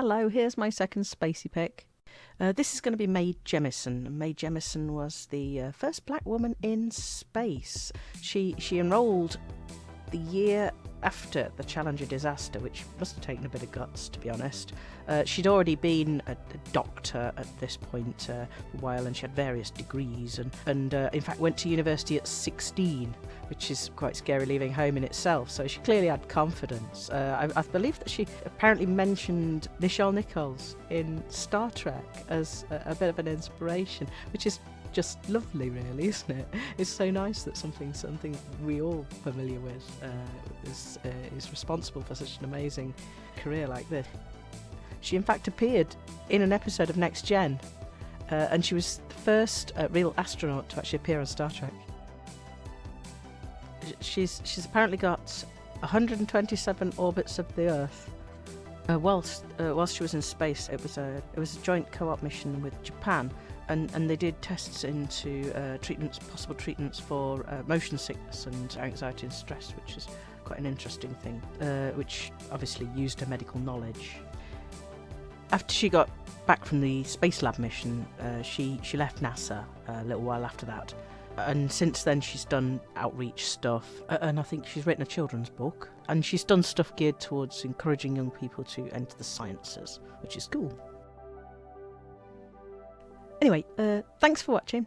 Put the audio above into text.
Hello, here's my second spacey pick. Uh, this is going to be Mae Jemison. Mae Jemison was the uh, first black woman in space. She she enrolled the year after the Challenger disaster, which must have taken a bit of guts, to be honest. Uh, she'd already been a, a doctor at this point uh, for a while, and she had various degrees, and, and uh, in fact went to university at 16, which is quite scary leaving home in itself. So she clearly had confidence. Uh, I, I, believe that she apparently mentioned Nichelle Nichols in Star Trek as a, a bit of an inspiration, which is just lovely, really, isn't it? It's so nice that something something we all familiar with uh, is uh, is responsible for such an amazing career like this. She in fact appeared in an episode of Next Gen, uh, and she was the first uh, real astronaut to actually appear on Star Trek. She's she's apparently got 127 orbits of the Earth. Uh, whilst uh, whilst she was in space, it was a it was a joint co-op mission with Japan and, and they did tests into uh, treatments, possible treatments for uh, motion sickness and anxiety and stress, which is quite an interesting thing, uh, which obviously used her medical knowledge. After she got back from the Space Lab mission, uh, she, she left NASA a little while after that. And since then, she's done outreach stuff, and I think she's written a children's book. And she's done stuff geared towards encouraging young people to enter the sciences, which is cool. Anyway, uh, thanks for watching.